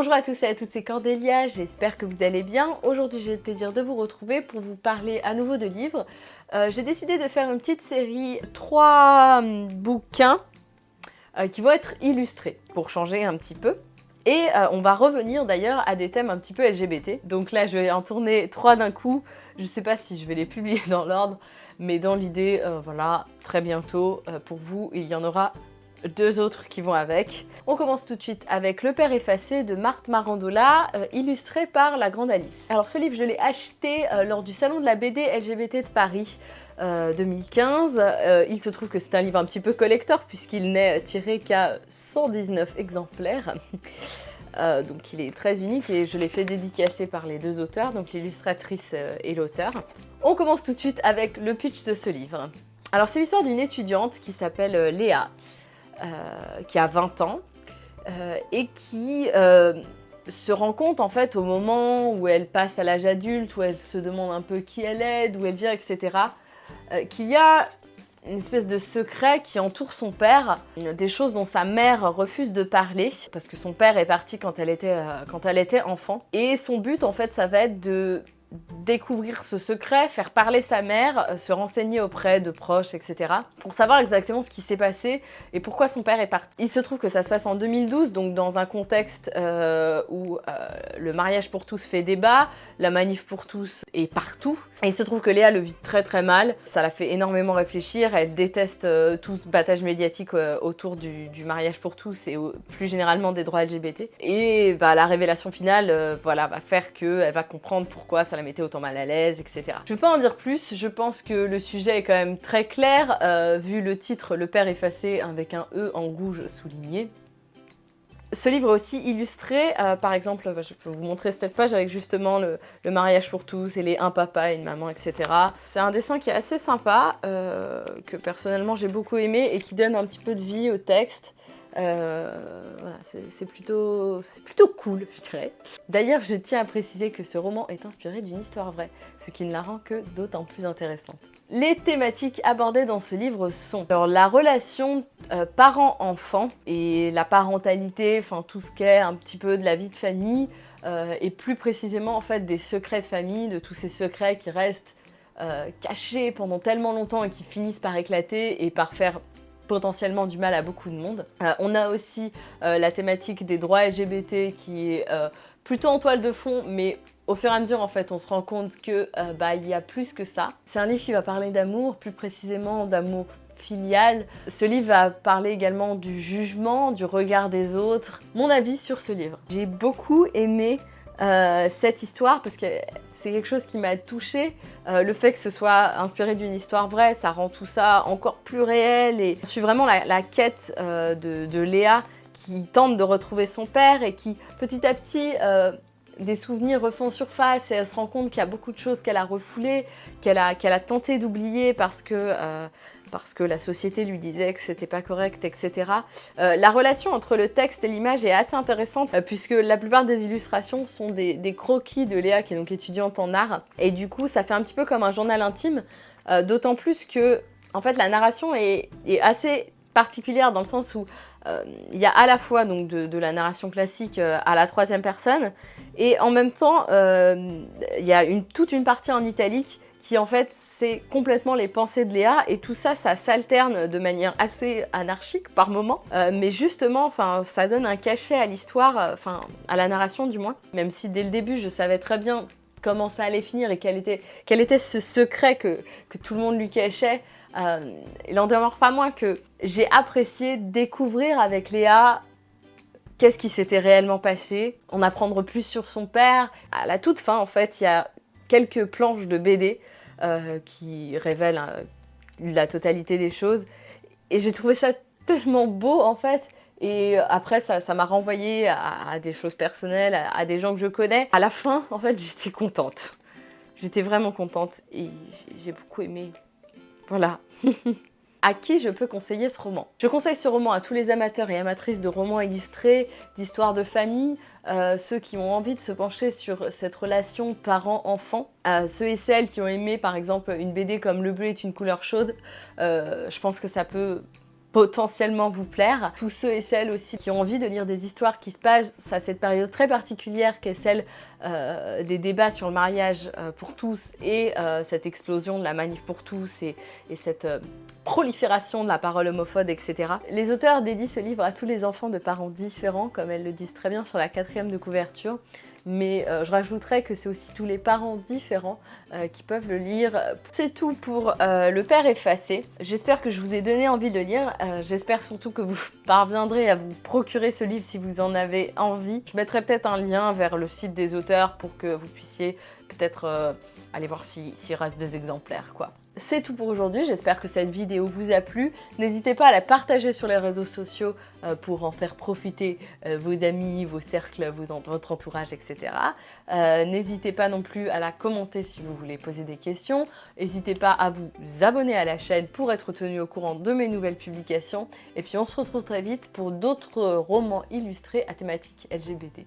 Bonjour à tous et à toutes, c'est Cordélia, j'espère que vous allez bien. Aujourd'hui j'ai le plaisir de vous retrouver pour vous parler à nouveau de livres. Euh, j'ai décidé de faire une petite série, trois hum, bouquins euh, qui vont être illustrés pour changer un petit peu. Et euh, on va revenir d'ailleurs à des thèmes un petit peu LGBT. Donc là je vais en tourner trois d'un coup. Je sais pas si je vais les publier dans l'ordre, mais dans l'idée, voilà, très bientôt pour vous, il y en aura deux autres qui vont avec. On commence tout de suite avec Le Père effacé de Marthe Marandola, euh, illustré par la grande Alice. Alors ce livre, je l'ai acheté euh, lors du salon de la BD LGBT de Paris 2015. Euh, il se trouve que c'est un livre un petit peu collector puisqu'il n'est tiré qu'à 119 exemplaires. donc il est très unique et je l'ai fait dédicacer par les deux auteurs, donc l'illustratrice et l'auteur. On commence tout de suite avec le pitch de ce livre. Alors c'est l'histoire d'une étudiante qui s'appelle Léa, qui a 20 ans euh, et qui euh, se rend compte en fait au moment où elle passe à l'âge adulte, où elle se demande un peu qui elle est, d'où elle vient, etc. qu'il y a une espèce de secret qui entoure son père, des choses dont sa mère refuse de parler, parce que son père est parti quand elle était, quand elle était enfant. Et son but, en fait, ça va être de découvrir ce secret, faire parler sa mère, euh, se renseigner auprès de proches, etc. pour savoir exactement ce qui s'est passé et pourquoi son père est parti. Il se trouve que ça se passe en 2012, donc dans un contexte euh, où euh, le mariage pour tous fait débat, la manif pour tous est partout. Et il se trouve que Léa le vit très très mal, ça la fait énormément réfléchir, elle déteste tout ce battage médiatique autour du, mariage pour tous et plus généralement des droits LGBT. Et bah, la révélation finale voilà, va faire qu'elle va comprendre pourquoi ça mettait autant mal à l'aise, etc. Je ne vais pas en dire plus, je pense que le sujet est quand même très clair, euh, vu le titre « Le père effacé » avec un E en rouge souligné. Ce livre est aussi illustré, euh, par exemple, je peux vous montrer cette page avec justement le, mariage pour tous et les un papa et une maman, etc. C'est un dessin qui est assez sympa, euh, que personnellement j'ai beaucoup aimé et qui donne un petit peu de vie au texte. Euh, c'est plutôt, cool, je dirais. D'ailleurs, je tiens à préciser que ce roman est inspiré d'une histoire vraie, ce qui ne la rend que d'autant plus intéressante. Les thématiques abordées dans ce livre sont alors, la relation euh, parent-enfant et la parentalité, enfin tout ce qui est un petit peu de la vie de famille, euh, et plus précisément en fait des secrets de famille, de tous ces secrets qui restent cachés pendant tellement longtemps et qui finissent par éclater et par faire potentiellement du mal à beaucoup de monde. Euh, on a aussi euh, la thématique des droits LGBT qui est euh, plutôt en toile de fond, mais au fur et à mesure, en fait, on se rend compte que bah, y a plus que ça. C'est un livre qui va parler d'amour, plus précisément d'amour filial. Ce livre va parler également du jugement, du regard des autres. Mon avis sur ce livre. J'ai beaucoup aimé cette histoire parce que c'est quelque chose qui m'a touchée. Euh, le fait que ce soit inspiré d'une histoire vraie, ça rend tout ça encore plus réel. Et je suis vraiment la, quête euh, de, Léa qui tente de retrouver son père et qui petit à petit euh, des souvenirs refont surface et elle se rend compte qu'il y a beaucoup de choses qu'elle a refoulées, qu'elle a, tenté d'oublier parce que parce que la société lui disait que c'était pas correct, etc. Euh, la relation entre le texte et l'image est assez intéressante euh, puisque la plupart des illustrations sont des, croquis de Léa qui est donc étudiante en art et du coup ça fait un petit peu comme un journal intime euh, d'autant plus que en fait la narration est, assez particulière dans le sens où il y a à la fois donc de, la narration classique à la troisième personne et en même temps il y a une, toute une partie en italique qui en fait c'est complètement les pensées de Léa et tout ça, ça s'alterne de manière assez anarchique par moment, euh, mais justement, enfin, ça donne un cachet à l'histoire, euh, enfin, à la narration du moins, même si dès le début, je savais très bien comment ça allait finir et quel était, ce secret que, tout le monde lui cachait, euh, il n'en demeure pas moins que j'ai apprécié découvrir avec Léa qu'est-ce qui s'était réellement passé, en apprendre plus sur son père. À la toute fin, en fait, il y a quelques planches de BD euh, qui révèle euh, la totalité des choses. Et j'ai trouvé ça tellement beau en fait. Et après, ça m'a renvoyé à, des choses personnelles, à, des gens que je connais. À la fin, en fait, j'étais contente. J'étais vraiment contente et j'ai beaucoup aimé. Voilà. à qui je peux conseiller ce roman? Je conseille ce roman à tous les amateurs et amatrices de romans illustrés, d'histoires de famille, euh, ceux qui ont envie de se pencher sur cette relation parent-enfant, euh, ceux et celles qui ont aimé par exemple une BD comme Le bleu est une couleur chaude, euh, je pense que ça peut potentiellement vous plaire. Tous ceux et celles aussi qui ont envie de lire des histoires qui se passent à cette période très particulière qu'est celle euh, des débats sur le mariage euh, pour tous et euh, cette explosion de la manif pour tous et, et cette prolifération de la parole homophobe, etc. Les auteurs dédient ce livre à tous les enfants de parents différents, comme elles le disent très bien sur la quatrième de couverture mais euh, je rajouterais que c'est aussi tous les parents différents euh, qui peuvent le lire. C'est tout pour euh, Le Père effacé. J'espère que je vous ai donné envie de lire. J'espère surtout que vous parviendrez à vous procurer ce livre si vous en avez envie. Je mettrai peut-être un lien vers le site des auteurs pour que vous puissiez peut-être aller voir s'il reste des exemplaires quoi. C'est tout pour aujourd'hui, j'espère que cette vidéo vous a plu. N'hésitez pas à la partager sur les réseaux sociaux euh, pour en faire profiter euh, vos amis, vos cercles, votre entourage, etc. Euh, n'hésitez pas non plus à la commenter si vous voulez poser des questions. N'hésitez pas à vous abonner à la chaîne pour être tenu au courant de mes nouvelles publications. Et puis on se retrouve très vite pour d'autres romans illustrés à thématique LGBT.